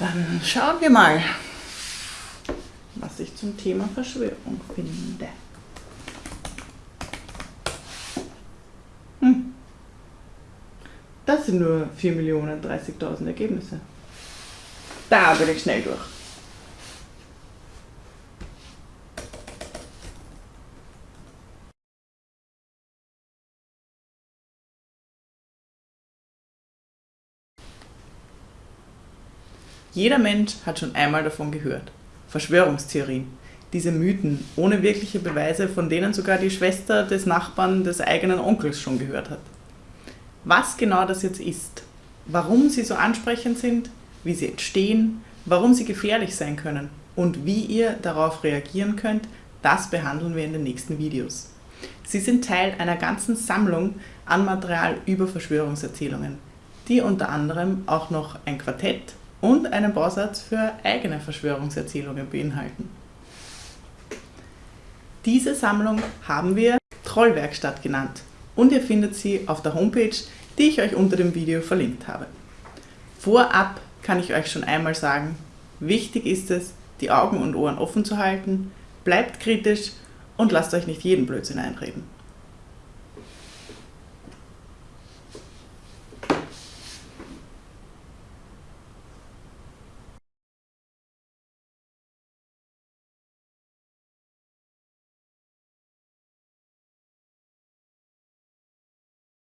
Dann schauen wir mal, was ich zum Thema Verschwörung finde. Hm. Das sind nur 4.030.000 Ergebnisse. Da bin ich schnell durch. Jeder Mensch hat schon einmal davon gehört. Verschwörungstheorien. Diese Mythen ohne wirkliche Beweise, von denen sogar die Schwester des Nachbarn des eigenen Onkels schon gehört hat. Was genau das jetzt ist, warum sie so ansprechend sind, wie sie entstehen, warum sie gefährlich sein können und wie ihr darauf reagieren könnt, das behandeln wir in den nächsten Videos. Sie sind Teil einer ganzen Sammlung an Material über Verschwörungserzählungen, die unter anderem auch noch ein Quartett und einen Bausatz für eigene Verschwörungserzählungen beinhalten. Diese Sammlung haben wir Trollwerkstatt genannt und ihr findet sie auf der Homepage, die ich euch unter dem Video verlinkt habe. Vorab kann ich euch schon einmal sagen, wichtig ist es, die Augen und Ohren offen zu halten, bleibt kritisch und lasst euch nicht jeden Blödsinn einreden.